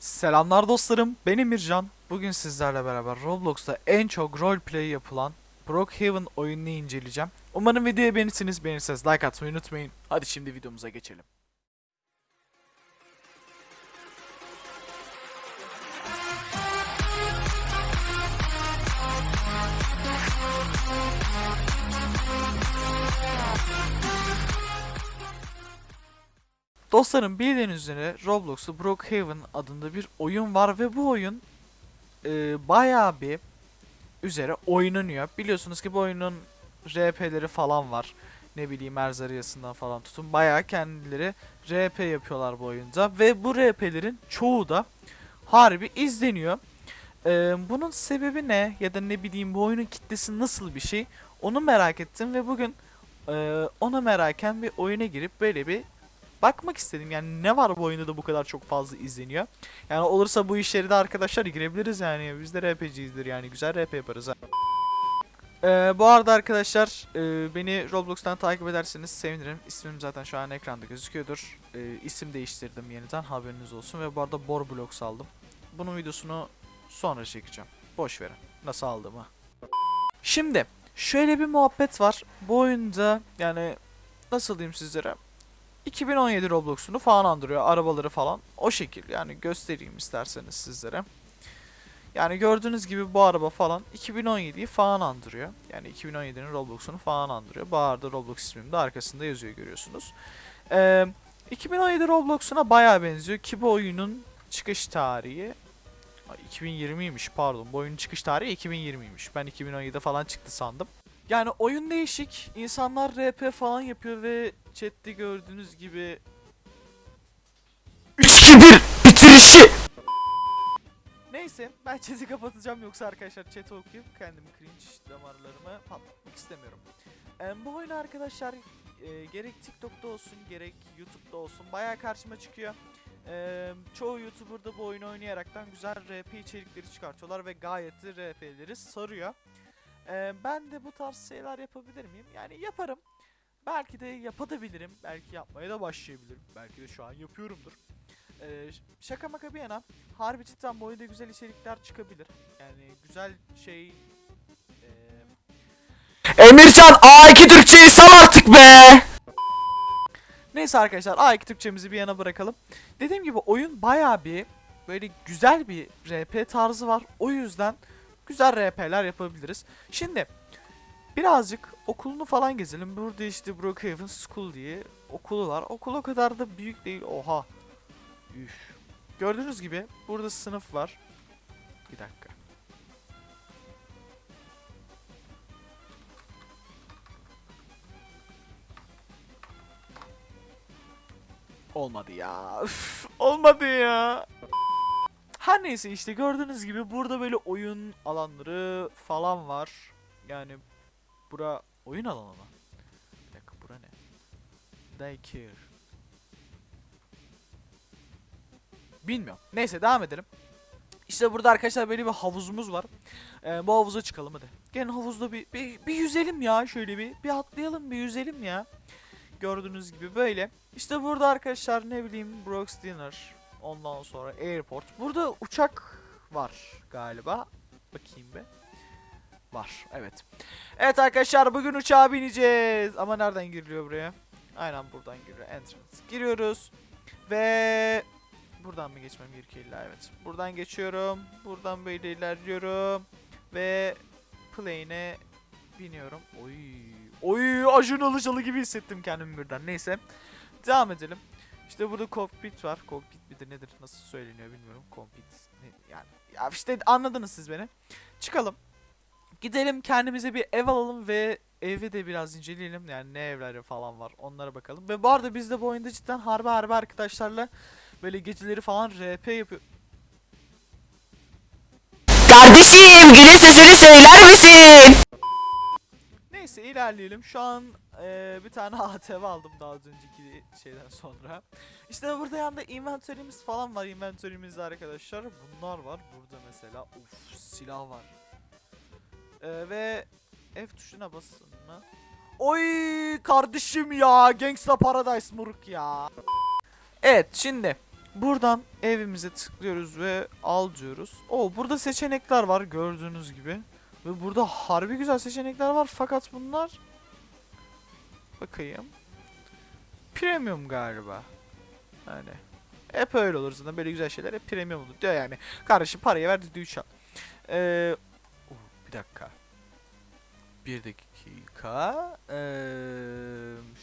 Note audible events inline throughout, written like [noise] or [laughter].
Selamlar dostlarım, ben Emircan. Bugün sizlerle beraber Roblox'ta en çok roleplay yapılan Brookhaven oyununu inceleyeceğim. Umarım videoyu beğenirsiniz, beğenirseniz like atmayı unutmayın. Hadi şimdi videomuza geçelim. Dostlarım bildiğiniz üzere Roblox'ta Brookhaven adında bir oyun var ve bu oyun e, bayağı bir üzere oynanıyor. Biliyorsunuz ki bu oyunun RP'leri falan var. Ne bileyim Erzariyasından falan tutun. Bayağı kendileri RP yapıyorlar bu oyunda. Ve bu RP'lerin çoğu da harbi izleniyor. E, bunun sebebi ne? Ya da ne bileyim bu oyunun kitlesi nasıl bir şey? Onu merak ettim ve bugün e, ona meraken bir oyuna girip böyle bir bakmak istedim. Yani ne var bu oyunda da bu kadar çok fazla izleniyor. Yani olursa bu işleri de arkadaşlar girebiliriz yani. Biz de RP'ciyizdir yani. Güzel RP yaparız ha. Ee, bu arada arkadaşlar e, beni Roblox'tan takip ederseniz sevinirim. İsmim zaten şu an ekranda gözüküyordur. E, isim değiştirdim yeniden haberiniz olsun. Ve bu arada Bor Blocks aldım. Bunun videosunu sonra çekeceğim. Boş verin. Nasıl aldığımı. Şimdi şöyle bir muhabbet var. Bu oyunda yani nasıl diyeyim sizlere? 2017 Roblox'unu falan andırıyor. Arabaları falan. O şekil yani göstereyim isterseniz sizlere. Yani gördüğünüz gibi bu araba falan 2017'yi falan andırıyor. Yani 2017'nin Roblox'unu falan andırıyor. Bu arada Roblox ismim de arkasında yazıyor görüyorsunuz. Ee, 2017 Roblox'una bayağı benziyor ki bu oyunun çıkış tarihi Ay, 2020'ymiş pardon. Bu oyunun çıkış tarihi 2020'ymiş. Ben 2017'de falan çıktı sandım. Yani oyun değişik. İnsanlar RP falan yapıyor ve chatte gördüğünüz gibi 3-2-1 bitirişi. Neyse ben chat'i kapatacağım yoksa arkadaşlar chat'i okuyup kendimi cringe damarlarıma patlatmak istemiyorum. Ee, bu oyun arkadaşlar e, gerek TikTok'ta olsun gerek YouTube'da olsun bayağı karşıma çıkıyor. Ee, çoğu YouTuber da bu oyunu oynayaraktan güzel RP içerikleri çıkartıyorlar ve gayet de RP'leri sarıyor. Ee, ben de bu tarz şeyler yapabilir miyim? Yani yaparım. Belki de yapabilirim. Belki yapmaya da başlayabilirim. Belki de şu an yapıyorumdur. Ee, şaka maka bir yana harbi cidden bu oyunda güzel içerikler çıkabilir. Yani güzel şey eee, Emircan A2 Türkçeyi sal artık be. Neyse arkadaşlar A2 Türkçemizi bir yana bırakalım. Dediğim gibi oyun bayağı bir böyle güzel bir RP tarzı var. O yüzden güzel RP'ler yapabiliriz. Şimdi birazcık okulunu falan gezelim. Burada işte Brookhaven School diye okulu var. Okul o kadar da büyük değil. Oha. Üf. Gördüğünüz gibi burada sınıf var. Bir dakika. Olmadı ya. Üf, olmadı ya. Her neyse işte gördüğünüz gibi burada böyle oyun alanları falan var. Yani bura oyun alanı mı? Bir dakika bura ne? Daycare. Bilmiyorum. Neyse devam edelim. İşte burada arkadaşlar böyle bir havuzumuz var. Ee, bu havuza çıkalım hadi. Gelin havuzda bir, bir, bir yüzelim ya şöyle bir. Bir atlayalım bir yüzelim ya. Gördüğünüz gibi böyle. İşte burada arkadaşlar ne bileyim Brooks Dinner. Ondan sonra Airport. Burada uçak var galiba. Bakayım be. Var evet. Evet arkadaşlar bugün uçağa bineceğiz. Ama nereden giriliyor buraya? Aynen buradan giriyor. Entrance. Giriyoruz. Ve buradan mı geçmem gerekiyor illa evet. Buradan geçiyorum. Buradan böyle ilerliyorum. Ve plane'e biniyorum. Oy. Oy Acun Ilıcalı gibi hissettim kendimi birden. Neyse. Devam edelim. İşte burada cockpit var. Cockpit midir nedir nasıl söyleniyor bilmiyorum. Cockpit ne, yani. Ya işte anladınız siz beni. Çıkalım. Gidelim kendimize bir ev alalım ve evi de biraz inceleyelim. Yani ne evleri falan var onlara bakalım. Ve bu arada biz de bu oyunda cidden harbi harbi arkadaşlarla böyle geceleri falan RP yapıyor. Kardeşim günün sesini söyler misin? Neyse ilerleyelim. Şu an eee, bir tane [laughs] ATV aldım daha önceki şeyden sonra. İşte burada yanında inventörümüz falan var. Inventörümüzde arkadaşlar bunlar var. Burada mesela uf silah var. Eee, ve F tuşuna basın mı? Oy kardeşim ya Gangsta Paradise muruk ya. Evet şimdi Buradan evimize tıklıyoruz ve al diyoruz. Oo burada seçenekler var gördüğünüz gibi. Ve burada harbi güzel seçenekler var fakat bunlar bakayım. Premium galiba. Yani hep öyle olur zaten böyle güzel şeyler hep premium olur diyor yani. Kardeşim parayı ver düdüğü çal. Ee, bir dakika. Bir dakika. Ee,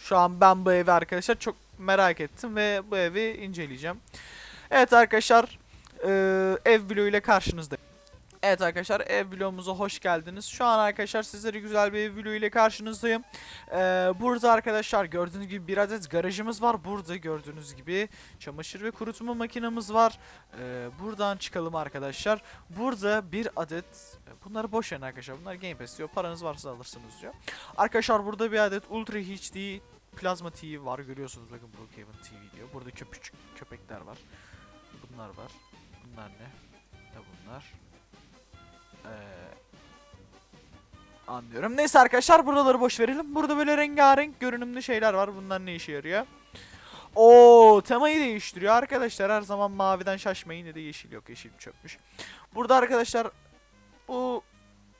şu an ben bu evi arkadaşlar çok merak ettim ve bu evi inceleyeceğim. Evet arkadaşlar ee, ev vlogu ile karşınızdayım. Evet arkadaşlar ev vlogumuza hoş geldiniz. Şu an arkadaşlar sizlere güzel bir ev vlogu ile karşınızdayım. Ee, burada arkadaşlar gördüğünüz gibi bir adet garajımız var. Burada gördüğünüz gibi çamaşır ve kurutma makinamız var. Ee, buradan çıkalım arkadaşlar. Burada bir adet bunları boş verin arkadaşlar. Bunlar Game Pass diyor. Paranız varsa alırsınız diyor. Arkadaşlar burada bir adet Ultra HD Plasma TV var. Görüyorsunuz bakın Brookhaven TV diyor. Burada köpücük köpekler var. Bunlar var. Bunlar ne? Ne bunlar? Ee, anlıyorum. Neyse arkadaşlar buraları boş verelim. Burada böyle rengarenk görünümlü şeyler var. Bunlar ne işe yarıyor? Oo temayı değiştiriyor arkadaşlar. Her zaman maviden şaşmayın. Ne de yeşil yok. Yeşil çökmüş. Burada arkadaşlar bu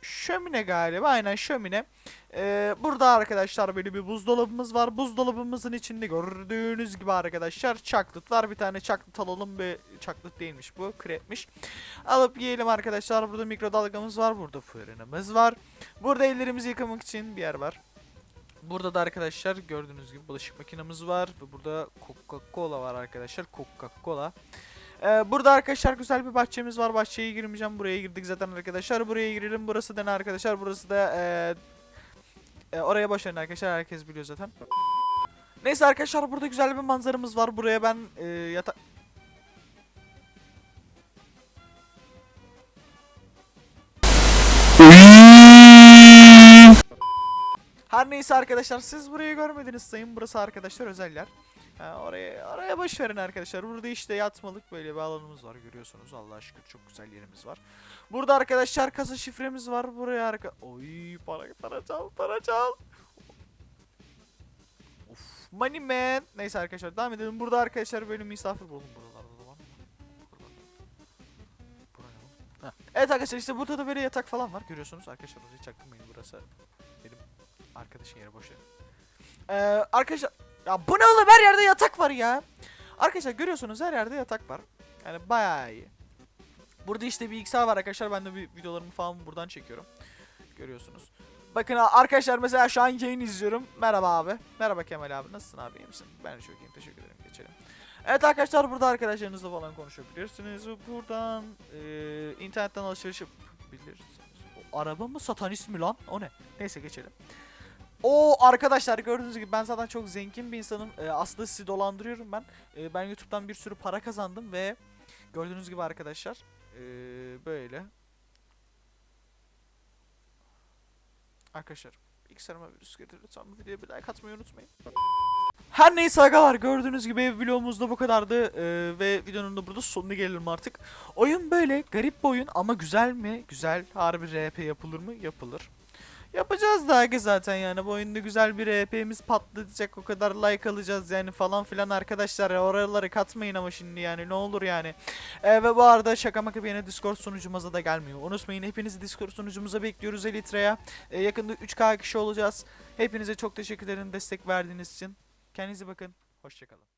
şömine galiba. Aynen şömine. Ee, burada arkadaşlar böyle bir buzdolabımız var. Buzdolabımızın içinde gördüğünüz gibi arkadaşlar çaklıt var. Bir tane çaklıt alalım. Bir çaklıt değilmiş bu. Krepmiş. Alıp yiyelim arkadaşlar. Burada mikrodalgamız var. Burada fırınımız var. Burada ellerimizi yıkamak için bir yer var. Burada da arkadaşlar gördüğünüz gibi bulaşık makinemiz var. Ve burada Coca-Cola var arkadaşlar. Coca-Cola. Ee, burada arkadaşlar güzel bir bahçemiz var. Bahçeye girmeyeceğim. Buraya girdik zaten arkadaşlar. Buraya girelim. Burası da ne arkadaşlar? Burası da eee e, oraya verin arkadaşlar. Herkes biliyor zaten. Neyse arkadaşlar burada güzel bir manzaramız var. Buraya ben e, yata... Her neyse arkadaşlar siz burayı görmediniz sayın. Burası arkadaşlar özel yer. Oraya oraya boş verin arkadaşlar. Burada işte yatmalık böyle bir alanımız var görüyorsunuz. Allah'a şükür çok güzel yerimiz var. Burada arkadaşlar kasa şifremiz var. Buraya arka... Oy para para çal para çal. Of money man. Neyse arkadaşlar devam edelim. Burada arkadaşlar böyle misafir buldum buralarda da var. Evet arkadaşlar işte burada da böyle yatak falan var. Görüyorsunuz arkadaşlar orayı çaktırmayın burası. Benim arkadaşın yeri boş yer. Ee, arkadaşlar ya bu ne oğlum her yerde yatak var ya. Arkadaşlar görüyorsunuz her yerde yatak var. Yani bayağı iyi. Burada işte bilgisayar var arkadaşlar. Ben de bir videolarımı falan buradan çekiyorum. Görüyorsunuz. Bakın arkadaşlar mesela şu an yayın izliyorum. Merhaba abi. Merhaba Kemal abi. Nasılsın abi? İyi misin? Ben de çok iyiyim. Teşekkür ederim. Geçelim. Evet arkadaşlar burada arkadaşlarınızla falan konuşabilirsiniz. Buradan e, internetten alışveriş yapabilirsiniz. O araba mı satanist mi lan? O ne? Neyse geçelim. O arkadaşlar gördüğünüz gibi ben zaten çok zengin bir insanım. Ee, aslında sizi dolandırıyorum ben. Ee, ben YouTube'dan bir sürü para kazandım ve gördüğünüz gibi arkadaşlar ee, böyle. Arkadaşlar bilgisayarıma virüs getirdi. Lütfen videoya bir like atmayı unutmayın. Her neyse agalar gördüğünüz gibi vlogumuz da bu kadardı Ee, ve videonun da burada sonuna gelelim artık. Oyun böyle garip bir oyun ama güzel mi? Güzel. Harbi RP yapılır mı? Yapılır. Yapacağız da aga zaten yani bu oyunda güzel bir RP'miz patlayacak o kadar like alacağız yani falan filan arkadaşlar oraları katmayın ama şimdi yani ne olur yani. Ee, ve bu arada şaka maka bir Discord sunucumuza da gelmiyor. Unutmayın hepinizi Discord sunucumuza bekliyoruz Elitre'ye. Ee, yakında 3K kişi olacağız. Hepinize çok teşekkür ederim destek verdiğiniz için. Kendinize bakın. Hoşçakalın.